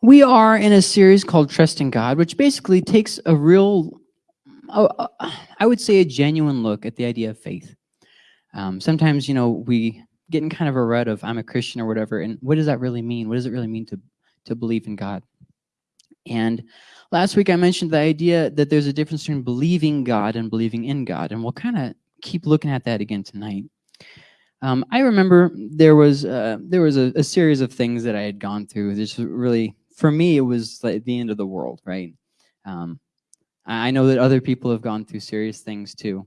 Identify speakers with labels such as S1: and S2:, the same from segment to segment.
S1: We are in a series called Trusting God, which basically takes a real, uh, I would say a genuine look at the idea of faith. Um, sometimes, you know, we get in kind of a rut of I'm a Christian or whatever, and what does that really mean? What does it really mean to, to believe in God? And last week I mentioned the idea that there's a difference between believing God and believing in God, and we'll kind of keep looking at that again tonight. Um, I remember there was uh, there was a, a, series of things that I had gone through. This really for me, it was like the end of the world, right? Um, I know that other people have gone through serious things too.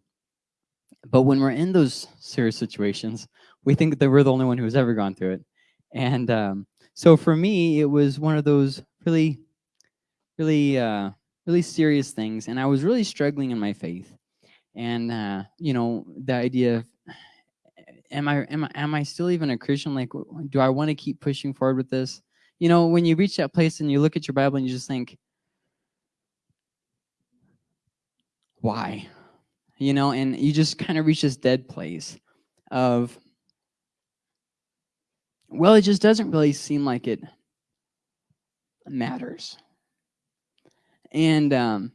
S1: But when we're in those serious situations, we think that we're the only one who's ever gone through it. And um, so for me, it was one of those really, really, uh, really serious things. And I was really struggling in my faith. And, uh, you know, the idea of, am I, am I, am I still even a Christian? Like, do I want to keep pushing forward with this? You know, when you reach that place and you look at your Bible and you just think, why? You know, and you just kind of reach this dead place of, well, it just doesn't really seem like it matters. And um,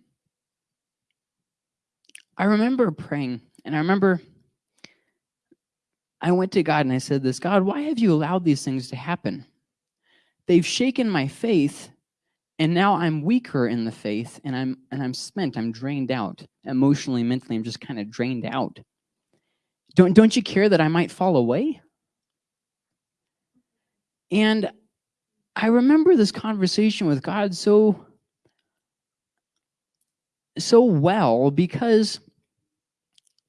S1: I remember praying, and I remember I went to God and I said this, God, why have you allowed these things to happen? They've shaken my faith, and now I'm weaker in the faith, and I'm and I'm spent. I'm drained out emotionally, mentally. I'm just kind of drained out. Don't don't you care that I might fall away? And I remember this conversation with God so so well because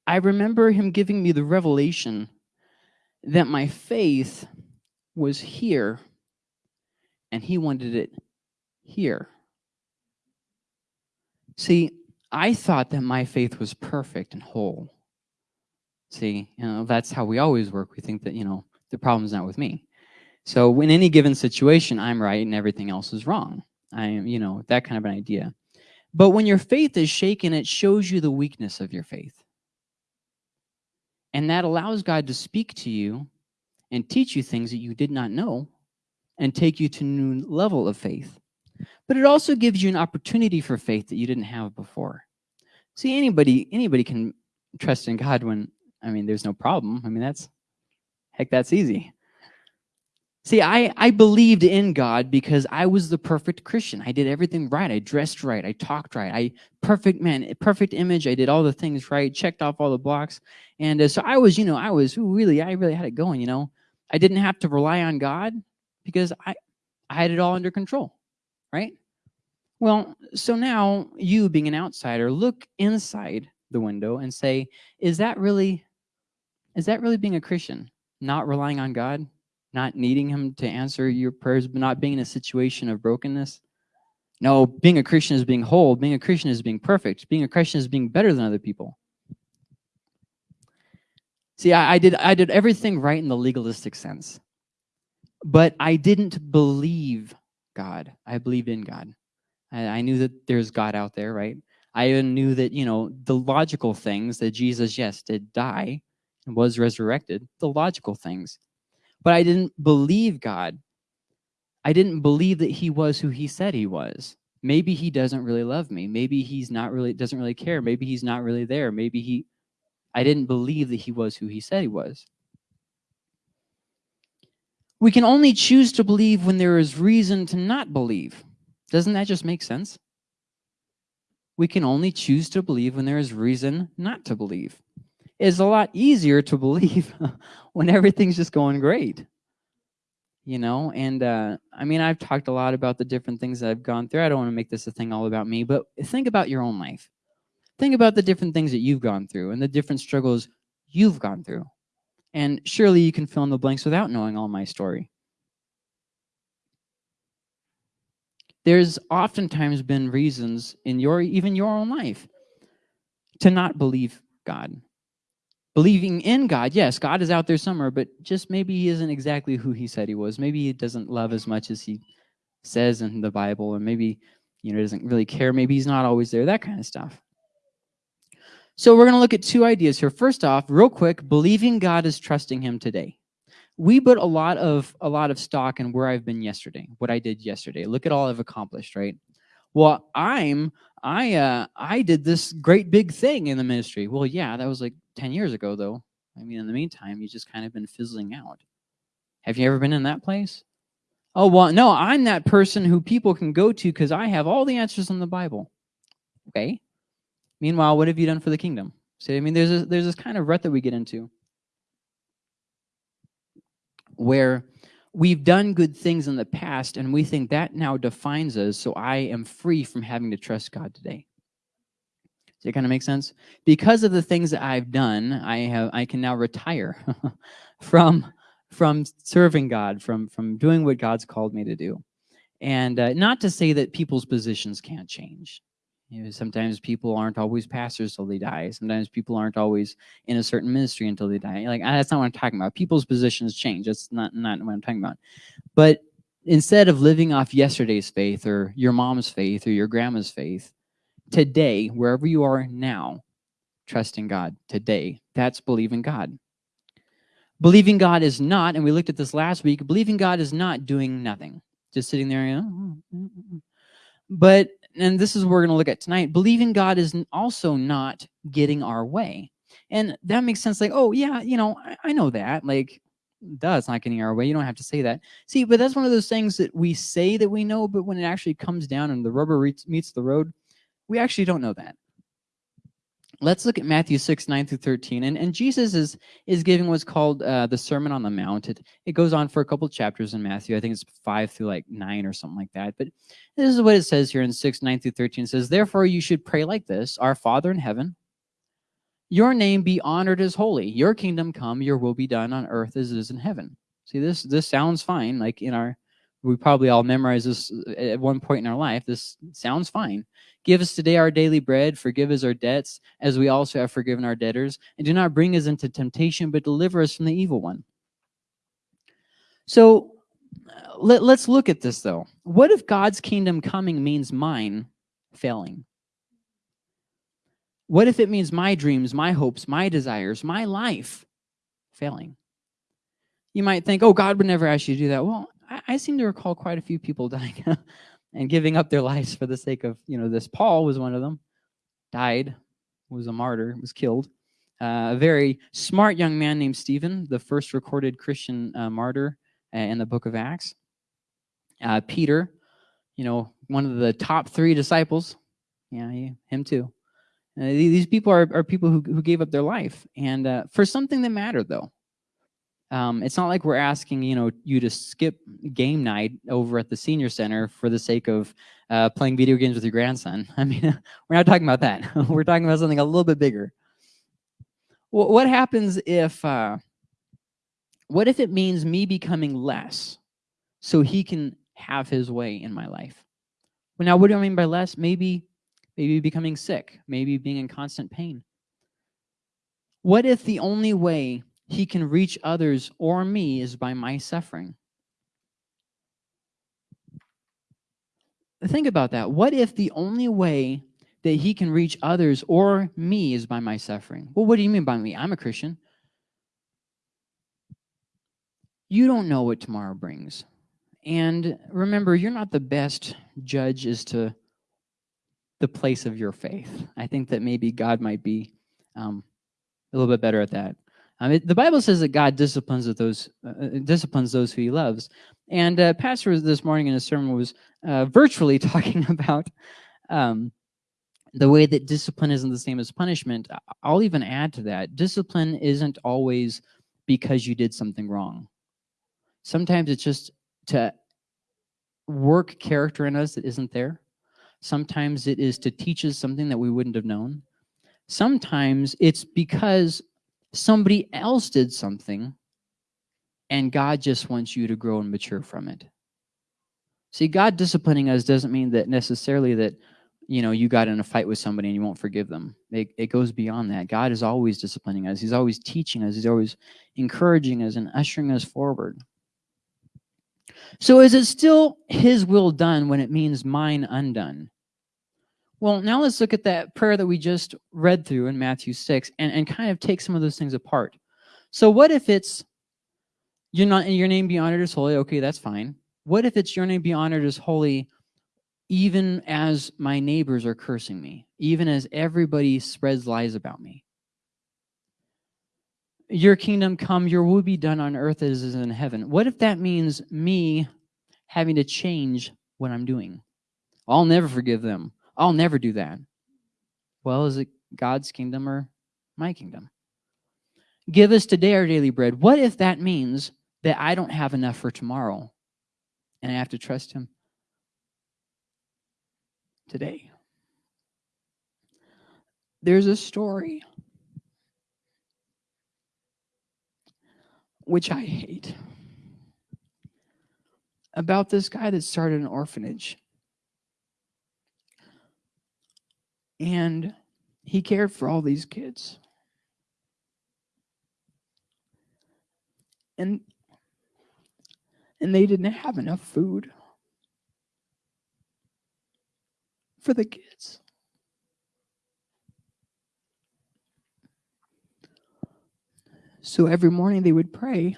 S1: I remember him giving me the revelation that my faith was here and he wanted it here. See, I thought that my faith was perfect and whole. See, you know, that's how we always work. We think that, you know, the problem's not with me. So in any given situation, I'm right and everything else is wrong. I am, you know, that kind of an idea. But when your faith is shaken, it shows you the weakness of your faith. And that allows God to speak to you and teach you things that you did not know and take you to a new level of faith. But it also gives you an opportunity for faith that you didn't have before. See, anybody anybody can trust in God when, I mean, there's no problem. I mean, that's, heck, that's easy. See, I, I believed in God because I was the perfect Christian. I did everything right. I dressed right. I talked right. I perfect man, perfect image. I did all the things right, checked off all the blocks. And uh, so I was, you know, I was really, I really had it going, you know. I didn't have to rely on God because I, I had it all under control, right? Well, so now you being an outsider, look inside the window and say, is that really, is that really being a Christian? Not relying on God, not needing him to answer your prayers, but not being in a situation of brokenness? No, being a Christian is being whole. Being a Christian is being perfect. Being a Christian is being better than other people. See, I, I, did I did everything right in the legalistic sense. But I didn't believe God. I believed in God. I, I knew that there's God out there, right? I even knew that, you know, the logical things that Jesus, yes, did die and was resurrected, the logical things. But I didn't believe God. I didn't believe that he was who he said he was. Maybe he doesn't really love me. Maybe he's not really, doesn't really care. Maybe he's not really there. Maybe he, I didn't believe that he was who he said he was. We can only choose to believe when there is reason to not believe. Doesn't that just make sense? We can only choose to believe when there is reason not to believe. It's a lot easier to believe when everything's just going great. You know, and uh, I mean, I've talked a lot about the different things that I've gone through. I don't want to make this a thing all about me, but think about your own life. Think about the different things that you've gone through and the different struggles you've gone through. And surely you can fill in the blanks without knowing all my story. There's oftentimes been reasons in your, even your own life, to not believe God. Believing in God, yes, God is out there somewhere, but just maybe he isn't exactly who he said he was. Maybe he doesn't love as much as he says in the Bible, or maybe you know doesn't really care. Maybe he's not always there, that kind of stuff. So we're going to look at two ideas here. First off, real quick, believing God is trusting him today. we put a lot of a lot of stock in where I've been yesterday, what I did yesterday. Look at all I've accomplished, right? Well, I'm I uh I did this great big thing in the ministry. Well, yeah, that was like 10 years ago though. I mean, in the meantime, you just kind of been fizzling out. Have you ever been in that place? Oh, well, no, I'm that person who people can go to because I have all the answers in the Bible. Okay. Meanwhile, what have you done for the kingdom? See, I mean, there's a, there's this kind of rut that we get into where we've done good things in the past and we think that now defines us, so I am free from having to trust God today. Does it kind of make sense? Because of the things that I've done, I have I can now retire from from serving God, from from doing what God's called me to do. And uh, not to say that people's positions can't change. You know, sometimes people aren't always pastors till they die. Sometimes people aren't always in a certain ministry until they die. Like that's not what I'm talking about. People's positions change. That's not not what I'm talking about. But instead of living off yesterday's faith or your mom's faith or your grandma's faith, today, wherever you are now, trust in God today, that's believing God. Believing God is not, and we looked at this last week, believing God is not doing nothing, just sitting there, you know, mm, mm, mm, but and this is what we're going to look at tonight, believing God is also not getting our way. And that makes sense. Like, oh, yeah, you know, I, I know that. Like, duh, it's not getting our way. You don't have to say that. See, but that's one of those things that we say that we know, but when it actually comes down and the rubber meets the road, we actually don't know that. Let's look at Matthew 6, 9 through 13. And, and Jesus is, is giving what's called uh, the Sermon on the Mount. It, it goes on for a couple chapters in Matthew. I think it's 5 through like 9 or something like that. But this is what it says here in 6, 9 through 13. It says, Therefore you should pray like this, Our Father in heaven, your name be honored as holy. Your kingdom come, your will be done on earth as it is in heaven. See, this this sounds fine. Like in our, we probably all memorize this uh, at one point in our life. This sounds fine. Give us today our daily bread. Forgive us our debts, as we also have forgiven our debtors. And do not bring us into temptation, but deliver us from the evil one. So uh, let, let's look at this, though. What if God's kingdom coming means mine failing? What if it means my dreams, my hopes, my desires, my life failing? You might think, oh, God would never ask you to do that. Well, I, I seem to recall quite a few people dying and giving up their lives for the sake of, you know, this. Paul was one of them, died, was a martyr, was killed. Uh, a very smart young man named Stephen, the first recorded Christian uh, martyr uh, in the book of Acts. Uh, Peter, you know, one of the top three disciples. Yeah, he, him too. Uh, these people are, are people who, who gave up their life. And uh, for something that mattered, though. Um, it's not like we're asking you know you to skip game night over at the senior center for the sake of uh, playing video games with your grandson. I mean, we're not talking about that. we're talking about something a little bit bigger. Well, what happens if uh, what if it means me becoming less so he can have his way in my life? Well, now, what do I mean by less? Maybe, maybe becoming sick, maybe being in constant pain. What if the only way he can reach others or me is by my suffering. Think about that. What if the only way that he can reach others or me is by my suffering? Well, what do you mean by me? I'm a Christian. You don't know what tomorrow brings. And remember, you're not the best judge as to the place of your faith. I think that maybe God might be um, a little bit better at that. Um, it, the Bible says that God disciplines those uh, uh, disciplines those who He loves. And uh, Pastor this morning in his sermon was uh, virtually talking about um, the way that discipline isn't the same as punishment. I'll even add to that: discipline isn't always because you did something wrong. Sometimes it's just to work character in us that isn't there. Sometimes it is to teach us something that we wouldn't have known. Sometimes it's because somebody else did something and God just wants you to grow and mature from it. See, God disciplining us doesn't mean that necessarily that, you know, you got in a fight with somebody and you won't forgive them. It, it goes beyond that. God is always disciplining us. He's always teaching us. He's always encouraging us and ushering us forward. So is it still his will done when it means mine undone? Well, now let's look at that prayer that we just read through in Matthew 6 and, and kind of take some of those things apart. So what if it's, You're not your name be honored as holy. Okay, that's fine. What if it's your name be honored as holy even as my neighbors are cursing me, even as everybody spreads lies about me? Your kingdom come, your will be done on earth as is in heaven. What if that means me having to change what I'm doing? I'll never forgive them. I'll never do that. Well, is it God's kingdom or my kingdom? Give us today our daily bread. What if that means that I don't have enough for tomorrow and I have to trust him today? There's a story which I hate about this guy that started an orphanage. And he cared for all these kids. And and they didn't have enough food for the kids. So every morning they would pray,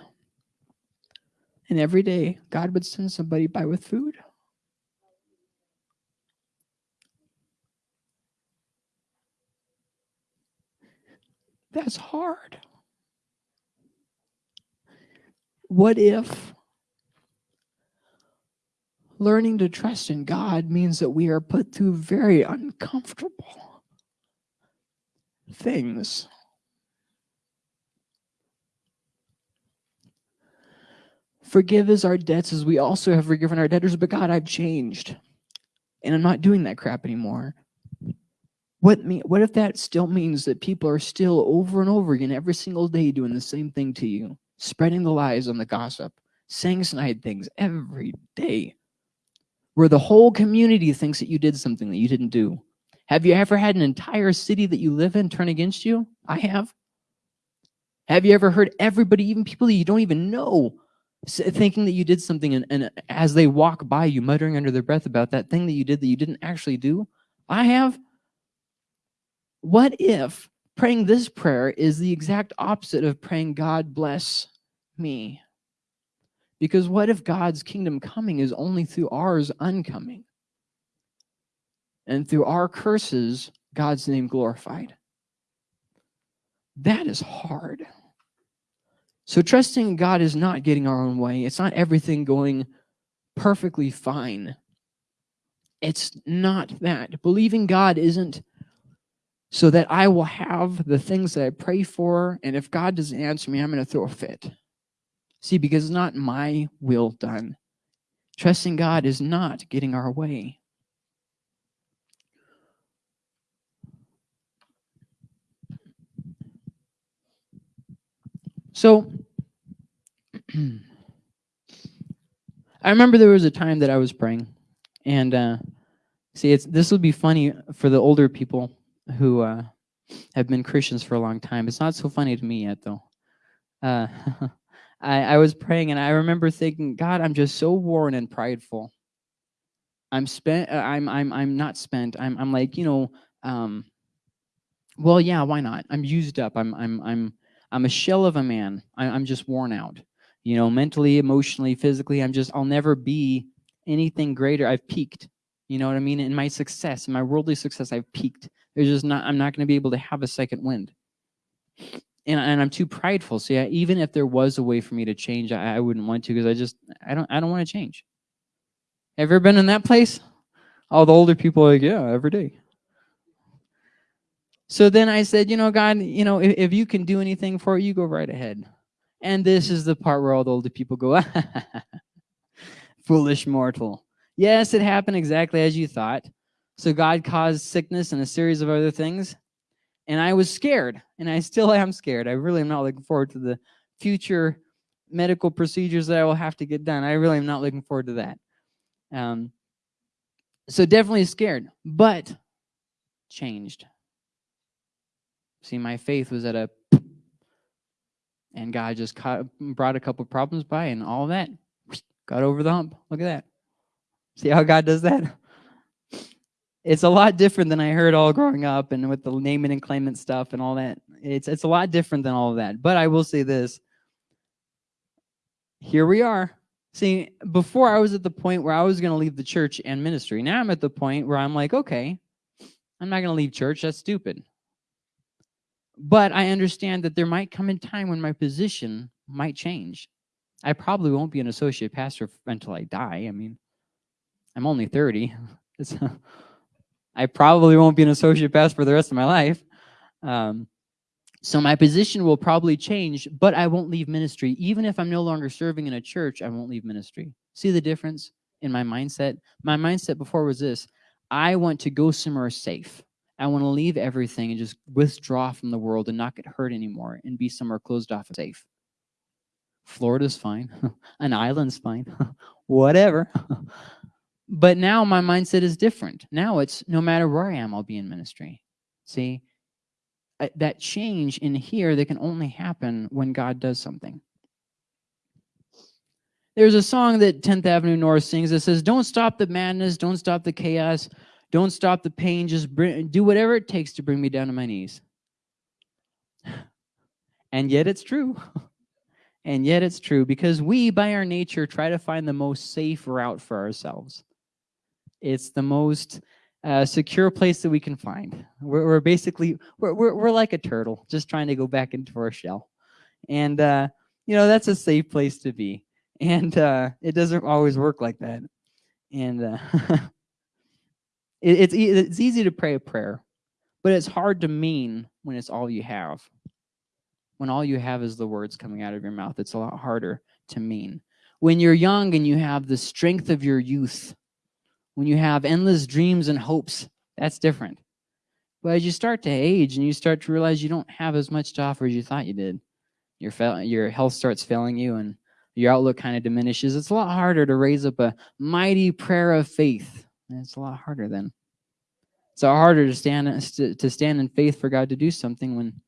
S1: and every day God would send somebody by with food. That's hard. What if learning to trust in God means that we are put through very uncomfortable things? Forgive us our debts as we also have forgiven our debtors, but God, I've changed. And I'm not doing that crap anymore. What me what if that still means that people are still over and over again every single day doing the same thing to you? spreading the lies on the gossip, saying snide things every day, where the whole community thinks that you did something that you didn't do. Have you ever had an entire city that you live in turn against you? I have. Have you ever heard everybody, even people that you don't even know, thinking that you did something and, and as they walk by you, muttering under their breath about that thing that you did that you didn't actually do? I have. What if praying this prayer is the exact opposite of praying, God bless me. Because what if God's kingdom coming is only through ours uncoming? And through our curses, God's name glorified. That is hard. So trusting God is not getting our own way. It's not everything going perfectly fine. It's not that. Believing God isn't so that I will have the things that I pray for, and if God doesn't answer me, I'm going to throw a fit. See, because it's not my will done. Trusting God is not getting our way. So, I remember there was a time that I was praying, and uh, see, it's this will be funny for the older people who uh, have been Christians for a long time. It's not so funny to me yet, though. Uh, I, I was praying and I remember thinking, God, I'm just so worn and prideful. I'm spent. Uh, I'm I'm I'm not spent. I'm I'm like you know. Um, well, yeah, why not? I'm used up. I'm I'm I'm I'm a shell of a man. I, I'm just worn out. You know, mentally, emotionally, physically. I'm just. I'll never be anything greater. I've peaked. You know what I mean? In my success, in my worldly success, I've peaked. Just not. I'm not going to be able to have a second wind and, and I'm too prideful. So yeah, even if there was a way for me to change, I, I wouldn't want to because I just I don't I don't want to change. Ever been in that place? All the older people are like, yeah, every day. So then I said, you know, God, you know, if, if you can do anything for it, you go right ahead. And this is the part where all the older people go, foolish mortal. Yes, it happened exactly as you thought. So God caused sickness and a series of other things and I was scared, and I still am scared. I really am not looking forward to the future medical procedures that I will have to get done. I really am not looking forward to that. Um, so definitely scared, but changed. See, my faith was at a, and God just caught, brought a couple problems by, and all that got over the hump. Look at that. See how God does that? it's a lot different than I heard all growing up and with the naming and claiming stuff and all that. It's it's a lot different than all of that. But I will say this. here we are. See, before I was at the point where I was going to leave the church and ministry. Now I'm at the point where I'm like, okay, I'm not going to leave church. That's stupid. But I understand that there might come a time when my position might change. I probably won't be an associate pastor until I die. I mean, I'm only 30. I probably won't be an associate pastor for the rest of my life. Um, so my position will probably change, but I won't leave ministry. Even if I'm no longer serving in a church, I won't leave ministry. See the difference in my mindset? My mindset before was this. I want to go somewhere safe. I want to leave everything and just withdraw from the world and not get hurt anymore and be somewhere closed off and safe. Florida's fine. An island's fine. Whatever. but now my mindset is different. Now it's no matter where I am, I'll be in ministry. See, that change in here that can only happen when God does something. There's a song that 10th Avenue North sings that says, don't stop the madness, don't stop the chaos, don't stop the pain, just bring, do whatever it takes to bring me down to my knees. And yet it's true. And yet it's true because we, by our nature, try to find the most safe route for ourselves. It's the most uh, secure place that we can find. We're, we're basically, we're, we're, we're, like a turtle, just trying to go back into our shell. And, uh, you know, that's a safe place to be. And uh, it doesn't always work like that. And uh, it, it's, it's easy to pray a prayer, but it's hard to mean when it's all you have. When all you have is the words coming out of your mouth, it's a lot harder to mean. When you're young and you have the strength of your youth, when you have endless dreams and hopes, that's different. But as you start to age and you start to realize you don't have as much to offer as you thought you did, your, your health starts failing you and your outlook kind of diminishes, it's a lot harder to raise up a mighty prayer of faith. It's a lot harder then. It's a harder to stand, to stand in faith for God to do something when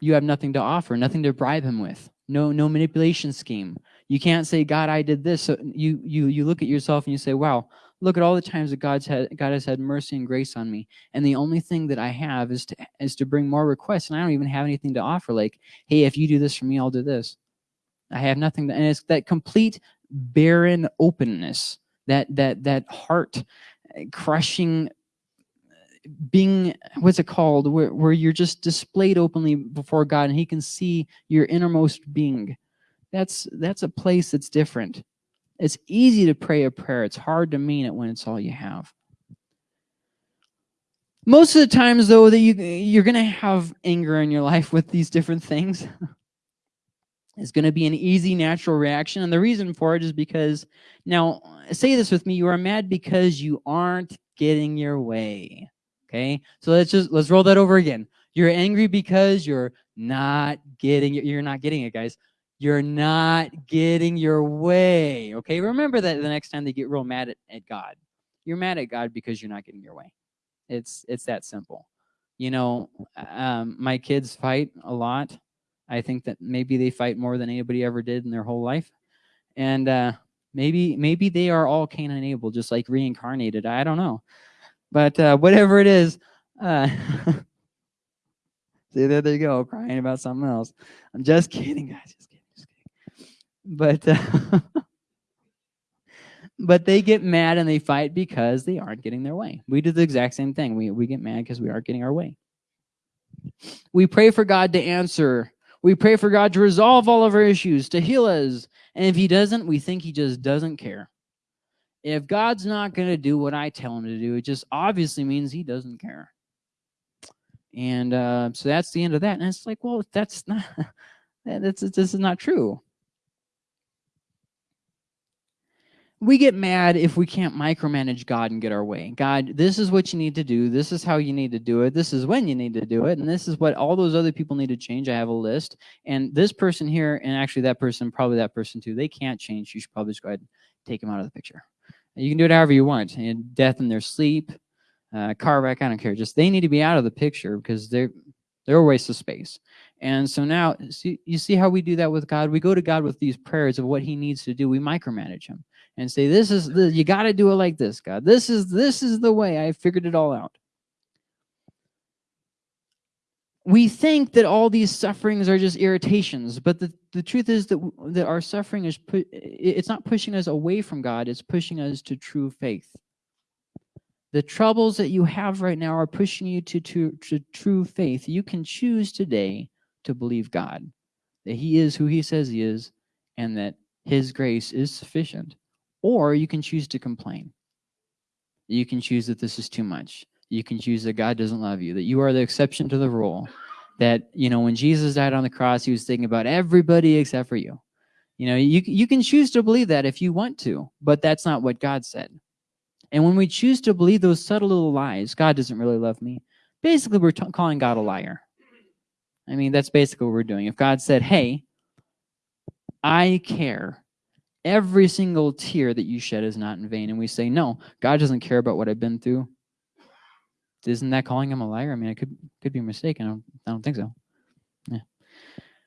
S1: you have nothing to offer, nothing to bribe him with, no, no manipulation scheme, you can't say, God, I did this. So you, you, you look at yourself and you say, wow, look at all the times that God's had, God has had mercy and grace on me. And the only thing that I have is to, is to bring more requests. And I don't even have anything to offer. Like, hey, if you do this for me, I'll do this. I have nothing. To, and it's that complete barren openness, that, that, that heart eh, crushing eh, being what's it called where, where you're just displayed openly before god and he can see your innermost being that's that's a place that's different. It's easy to pray a prayer. It's hard to mean it when it's all you have. Most of the times, though, that you, you're going to have anger in your life with these different things. it's going to be an easy, natural reaction. And the reason for it is because, now, say this with me, you are mad because you aren't getting your way. Okay? So let's just, let's roll that over again. You're angry because you're not getting. You're not getting it, guys. You're not getting your way. Okay, remember that the next time they get real mad at, at God. You're mad at God because you're not getting your way. It's it's that simple. You know, um, my kids fight a lot. I think that maybe they fight more than anybody ever did in their whole life. And uh, maybe maybe they are all Cain and Abel, just like reincarnated. I don't know. But uh, whatever it is, uh, see, there they go, crying about something else. I'm just kidding, guys. Just but uh, but they get mad and they fight because they aren't getting their way. We do the exact same thing. We we get mad because we aren't getting our way. We pray for God to answer. We pray for God to resolve all of our issues, to heal us. And if he doesn't, we think he just doesn't care. If God's not going to do what I tell him to do, it just obviously means he doesn't care. And uh, so that's the end of that. And it's like, well, that's not, that's, this is not true. We get mad if we can't micromanage God and get our way. God, this is what you need to do. This is how you need to do it. This is when you need to do it. And this is what all those other people need to change. I have a list. And this person here, and actually that person, probably that person too, they can't change. You should probably just go ahead and take them out of the picture. You can do it however you want. And death in their sleep, uh, car wreck, I don't care. Just they need to be out of the picture because they're they're a waste of space. And so now, see, you see how we do that with God? We go to God with these prayers of what he needs to do. We micromanage him and say, this is the, you got to do it like this, God. This is, this is the way. I figured it all out. we think that all these sufferings are just irritations, but the, the truth is that, that our suffering is, pu it's not pushing us away from God, it's pushing us to true faith. The troubles that you have right now are pushing you to, to, to true faith. You can choose today to believe God, that he is who he says he is, and that his grace is sufficient. Or you can choose to complain. You can choose that this is too much. You can choose that God doesn't love you, that you are the exception to the rule, that, you know, when Jesus died on the cross, he was thinking about everybody except for you. You know, you, you can choose to believe that if you want to, but that's not what God said. And when we choose to believe those subtle little lies, God doesn't really love me, basically we're calling God a liar. I mean, that's basically what we're doing. If God said, hey, I care, every single tear that you shed is not in vain, and we say, no, God doesn't care about what I've been through, isn't that calling him a liar? I mean, I could could be mistaken. I don't, I don't think so. Yeah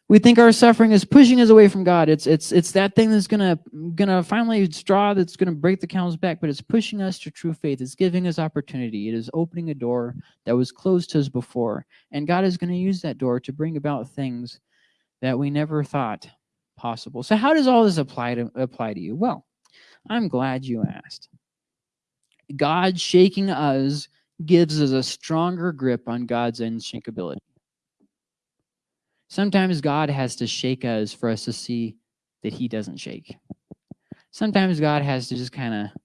S1: we think our suffering is pushing us away from God. It's it's it's that thing that's gonna gonna finally straw that's gonna break the camel's back, but it's pushing us to true faith. It's giving us opportunity. It is opening a door that was closed to us before, and God is going to use that door to bring about things that we never thought possible. So, how does all this apply to apply to you? Well, I'm glad you asked. God shaking us gives us a stronger grip on God's unshakability. Sometimes God has to shake us for us to see that he doesn't shake. Sometimes God has to just kind of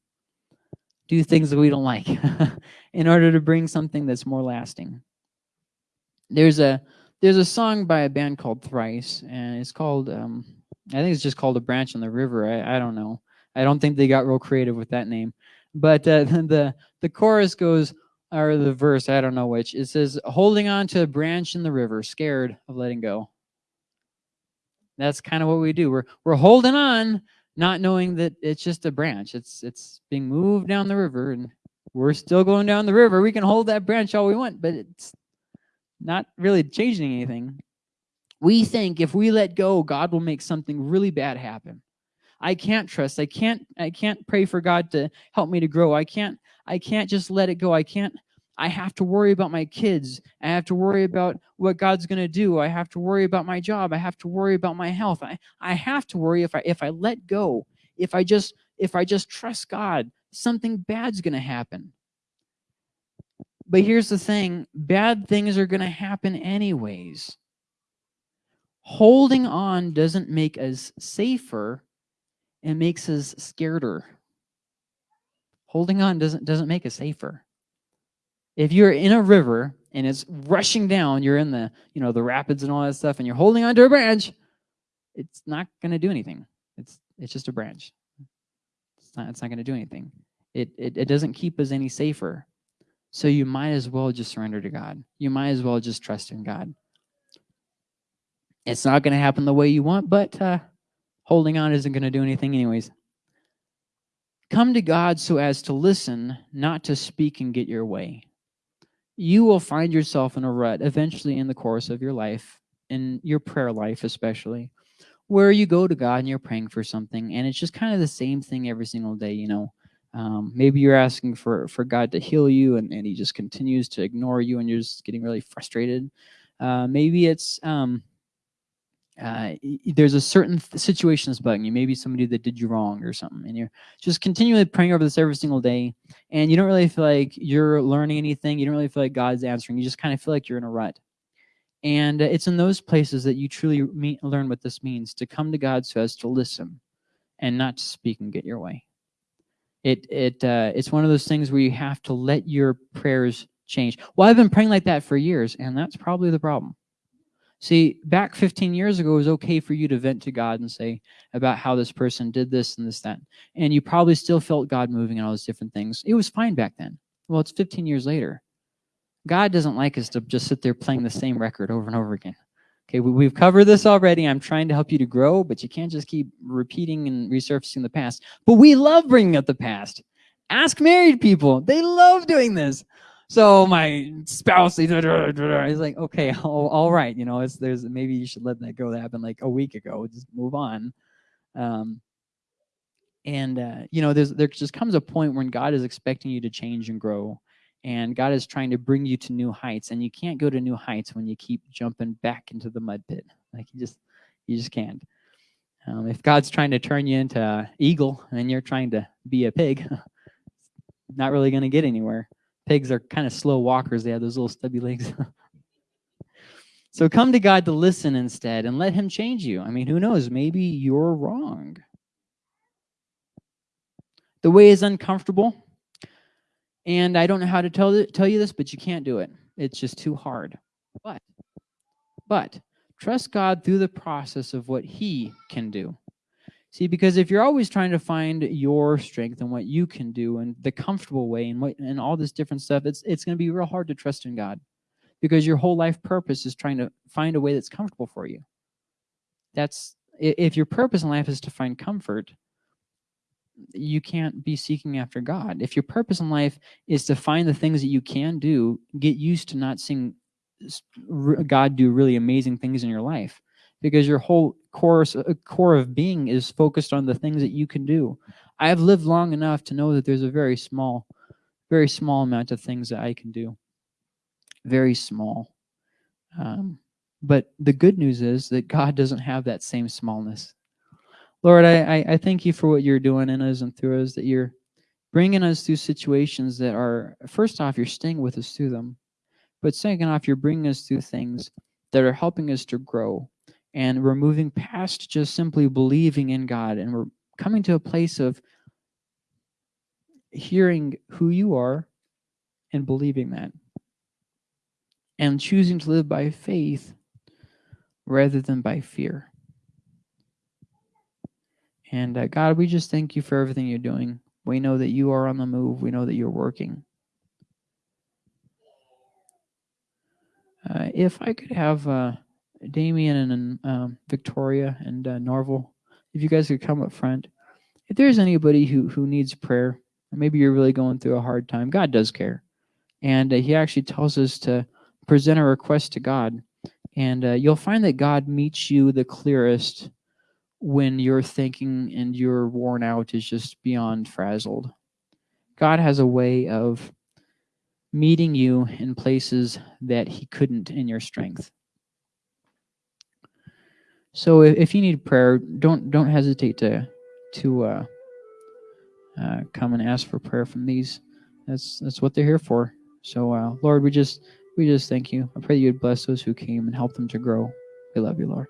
S1: do things that we don't like in order to bring something that's more lasting. There's a there's a song by a band called Thrice, and it's called um, I think it's just called a branch on the river. I, I don't know. I don't think they got real creative with that name. But uh, the the chorus goes, or the verse, I don't know which. It says, holding on to a branch in the river, scared of letting go. That's kind of what we do. We're, we're holding on, not knowing that it's just a branch. It's, it's being moved down the river, and we're still going down the river. We can hold that branch all we want, but it's not really changing anything. We think if we let go, God will make something really bad happen. I can't trust. I can't I can't pray for God to help me to grow. I can't I can't just let it go. I can't I have to worry about my kids. I have to worry about what God's going to do. I have to worry about my job. I have to worry about my health. I, I have to worry if I if I let go, if I just if I just trust God, something bad's going to happen. But here's the thing, bad things are going to happen anyways. Holding on doesn't make us safer it makes us scareder. Holding on doesn't, doesn't make us safer. If you're in a river and it's rushing down, you're in the, you know, the rapids and all that stuff, and you're holding onto a branch, it's not going to do anything. It's, it's just a branch. It's not, it's not going to do anything. It, it, it doesn't keep us any safer. So you might as well just surrender to God. You might as well just trust in God. It's not going to happen the way you want, but uh, holding on isn't going to do anything anyways. Come to God so as to listen, not to speak and get your way. You will find yourself in a rut eventually in the course of your life, in your prayer life especially, where you go to God and you're praying for something, and it's just kind of the same thing every single day, you know. Um, maybe you're asking for, for God to heal you, and, and he just continues to ignore you, and you're just getting really frustrated. Uh, maybe it's... Um, uh, there's a certain situation that's bugging you, maybe somebody that did you wrong or something, and you're just continually praying over this every single day, and you don't really feel like you're learning anything, you don't really feel like God's answering, you just kind of feel like you're in a rut. And uh, it's in those places that you truly meet, learn what this means, to come to God so as to listen and not to speak and get your way. It, it, uh, it's one of those things where you have to let your prayers change. Well, I've been praying like that for years, and that's probably the problem See, back 15 years ago, it was okay for you to vent to God and say about how this person did this and this, that. And you probably still felt God moving and all those different things. It was fine back then. Well, it's 15 years later. God doesn't like us to just sit there playing the same record over and over again. Okay, we, have covered this already. I'm trying to help you to grow, but you can't just keep repeating and resurfacing the past. But we love bringing up the past. Ask married people. They love doing this. So my spouse, he's like, okay, all, all right, you know, it's there's maybe you should let that go. That happened like a week ago. Just move on. Um, and uh, you know, there's there just comes a point when God is expecting you to change and grow, and God is trying to bring you to new heights and you can't go to new heights when you keep jumping back into the mud pit like you just you just can't um, if God's trying to turn you into an eagle and you're trying to be a pig not really going to get anywhere pigs are kind of slow walkers they have those little stubby legs so come to God to listen instead and let him change you I mean who knows maybe you're wrong the way is uncomfortable and I don't know how to tell, tell you this, but you can't do it. It's just too hard. But, but trust God through the process of what he can do. See, because if you're always trying to find your strength and what you can do and the comfortable way and what and all this different stuff, it's it's going to be real hard to trust in God because your whole life purpose is trying to find a way that's comfortable for you. That's if your purpose in life is to find comfort, you can't be seeking after God. If your purpose in life is to find the things that you can do, get used to not seeing God do really amazing things in your life because your whole course uh, core of being is focused on the things that you can do. I have lived long enough to know that there's a very small, very small amount of things that I can do. Very small. Um, but the good news is that God doesn't have that same smallness. Lord, I, I thank you for what you're doing in us and through us, that you're bringing us through situations that are, first off, you're staying with us through them. But second off, you're bringing us through things that are helping us to grow. And we're moving past just simply believing in God. And we're coming to a place of hearing who you are and believing that. And choosing to live by faith rather than by fear. And uh, God, we just thank you for everything you're doing. We know that you are on the move. We know that you're working. Uh, if I could have uh, Damien and um, Victoria and uh, Norval, if you guys could come up front. If there's anybody who, who needs prayer, maybe you're really going through a hard time, God does care. And uh, he actually tells us to present a request to God. And uh, you'll find that God meets you the clearest when your thinking and your worn out is just beyond frazzled. God has a way of meeting you in places that he couldn't in your strength. So if, if you need prayer, don't don't hesitate to to uh, uh, come and ask for prayer from these. That's that's what they're here for. So uh, Lord, we just we just thank you. I pray that you would bless those who came and help them to grow. We love you, Lord.